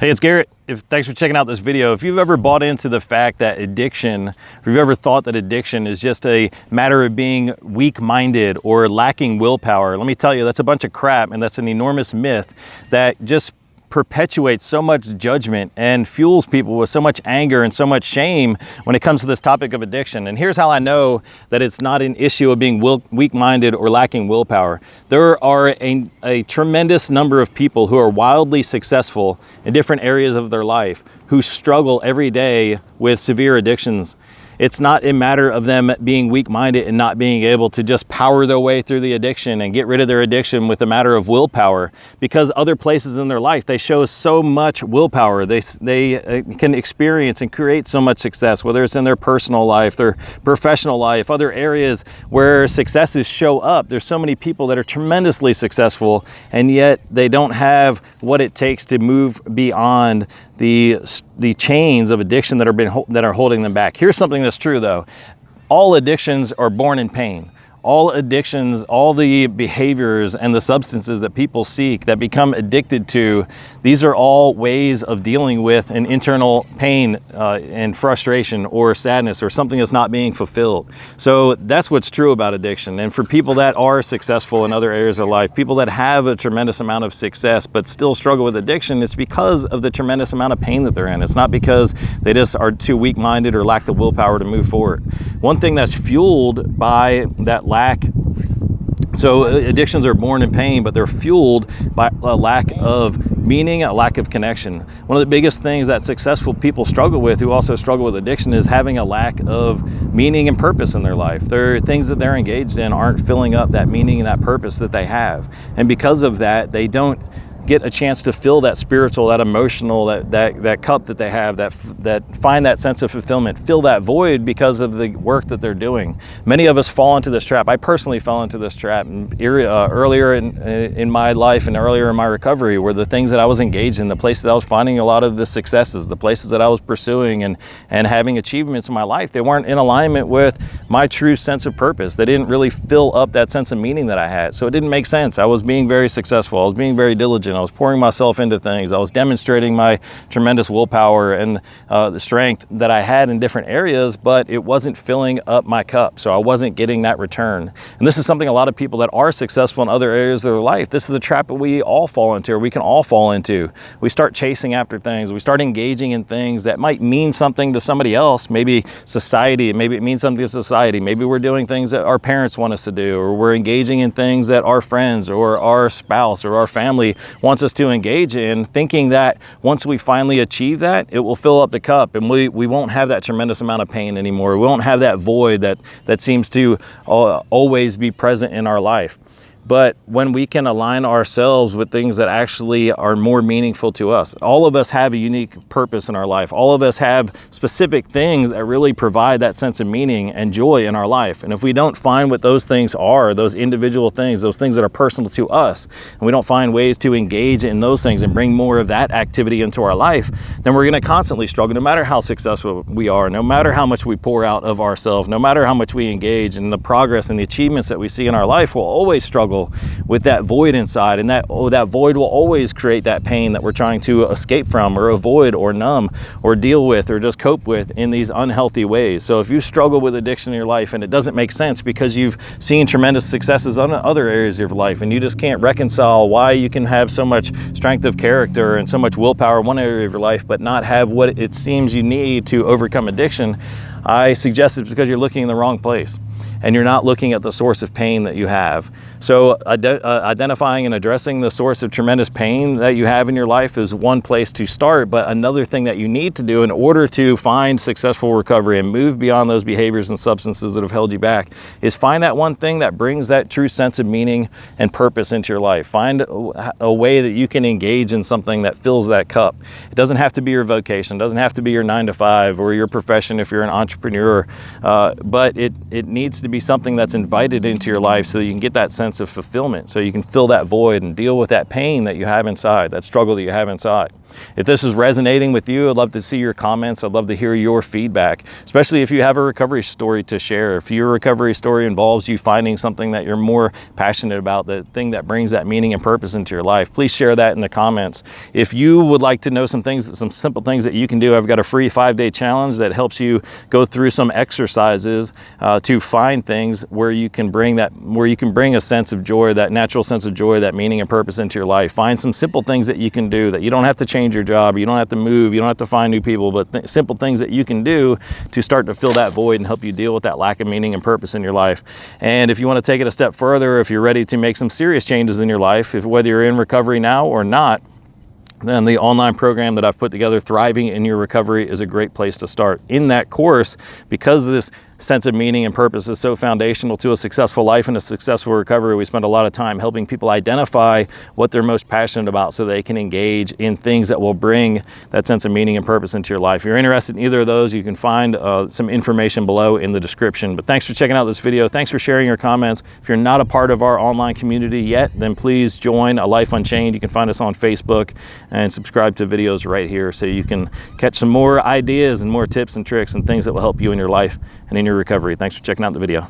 Hey, it's Garrett. If, thanks for checking out this video. If you've ever bought into the fact that addiction, if you've ever thought that addiction is just a matter of being weak-minded or lacking willpower, let me tell you, that's a bunch of crap and that's an enormous myth that just perpetuates so much judgment and fuels people with so much anger and so much shame when it comes to this topic of addiction. And here's how I know that it's not an issue of being weak-minded or lacking willpower. There are a, a tremendous number of people who are wildly successful in different areas of their life who struggle every day with severe addictions it's not a matter of them being weak-minded and not being able to just power their way through the addiction and get rid of their addiction with a matter of willpower. Because other places in their life they show so much willpower. They they uh, can experience and create so much success whether it's in their personal life their professional life other areas where successes show up. There's so many people that are tremendously successful and yet they don't have what it takes to move beyond the, the chains of addiction that are, been, that are holding them back. Here's something that's true though. All addictions are born in pain all addictions, all the behaviors and the substances that people seek that become addicted to, these are all ways of dealing with an internal pain uh, and frustration or sadness or something that's not being fulfilled. So that's what's true about addiction. And for people that are successful in other areas of life, people that have a tremendous amount of success but still struggle with addiction, it's because of the tremendous amount of pain that they're in. It's not because they just are too weak-minded or lack the willpower to move forward. One thing that's fueled by that lack so uh, addictions are born in pain, but they're fueled by a lack of meaning, a lack of connection. One of the biggest things that successful people struggle with, who also struggle with addiction, is having a lack of meaning and purpose in their life. There are things that they're engaged in aren't filling up that meaning and that purpose that they have. And because of that, they don't get a chance to fill that spiritual, that emotional, that, that, that cup that they have, that, that find that sense of fulfillment, fill that void because of the work that they're doing. Many of us fall into this trap. I personally fell into this trap uh, earlier in, in my life and earlier in my recovery were the things that I was engaged in, the places that I was finding a lot of the successes, the places that I was pursuing and, and having achievements in my life. They weren't in alignment with my true sense of purpose. They didn't really fill up that sense of meaning that I had. So it didn't make sense. I was being very successful. I was being very diligent. I was pouring myself into things. I was demonstrating my tremendous willpower and uh, the strength that I had in different areas, but it wasn't filling up my cup. So I wasn't getting that return. And this is something a lot of people that are successful in other areas of their life, this is a trap that we all fall into, or we can all fall into. We start chasing after things. We start engaging in things that might mean something to somebody else, maybe society, maybe it means something to society. Maybe we're doing things that our parents want us to do, or we're engaging in things that our friends or our spouse or our family wants us to engage in, thinking that once we finally achieve that, it will fill up the cup and we, we won't have that tremendous amount of pain anymore. We won't have that void that, that seems to uh, always be present in our life. But when we can align ourselves with things that actually are more meaningful to us, all of us have a unique purpose in our life. All of us have specific things that really provide that sense of meaning and joy in our life. And if we don't find what those things are, those individual things, those things that are personal to us, and we don't find ways to engage in those things and bring more of that activity into our life, then we're going to constantly struggle no matter how successful we are, no matter how much we pour out of ourselves, no matter how much we engage in the progress and the achievements that we see in our life, we'll always struggle struggle with that void inside and that oh, that void will always create that pain that we're trying to escape from or avoid or numb or deal with or just cope with in these unhealthy ways. So if you struggle with addiction in your life and it doesn't make sense because you've seen tremendous successes on other areas of your life and you just can't reconcile why you can have so much strength of character and so much willpower in one area of your life but not have what it seems you need to overcome addiction, I suggest it's because you're looking in the wrong place and you're not looking at the source of pain that you have. So uh, identifying and addressing the source of tremendous pain that you have in your life is one place to start, but another thing that you need to do in order to find successful recovery and move beyond those behaviors and substances that have held you back is find that one thing that brings that true sense of meaning and purpose into your life. Find a way that you can engage in something that fills that cup. It doesn't have to be your vocation, it doesn't have to be your nine to five or your profession if you're an entrepreneur, uh, but it, it needs needs to be something that's invited into your life so you can get that sense of fulfillment, so you can fill that void and deal with that pain that you have inside, that struggle that you have inside. If this is resonating with you, I'd love to see your comments. I'd love to hear your feedback, especially if you have a recovery story to share. If your recovery story involves you finding something that you're more passionate about, the thing that brings that meaning and purpose into your life, please share that in the comments. If you would like to know some things, some simple things that you can do, I've got a free five day challenge that helps you go through some exercises uh, to find things where you can bring that, where you can bring a sense of joy, that natural sense of joy, that meaning and purpose into your life. Find some simple things that you can do that you don't have to change your job, you don't have to move, you don't have to find new people, but th simple things that you can do to start to fill that void and help you deal with that lack of meaning and purpose in your life. And if you want to take it a step further, if you're ready to make some serious changes in your life, if whether you're in recovery now or not, then the online program that I've put together, Thriving in Your Recovery, is a great place to start. In that course, because this sense of meaning and purpose is so foundational to a successful life and a successful recovery. We spend a lot of time helping people identify what they're most passionate about so they can engage in things that will bring that sense of meaning and purpose into your life. If you're interested in either of those, you can find uh, some information below in the description. But thanks for checking out this video. Thanks for sharing your comments. If you're not a part of our online community yet, then please join A Life Unchained. You can find us on Facebook and subscribe to videos right here so you can catch some more ideas and more tips and tricks and things that will help you in your life and in your recovery. Thanks for checking out the video.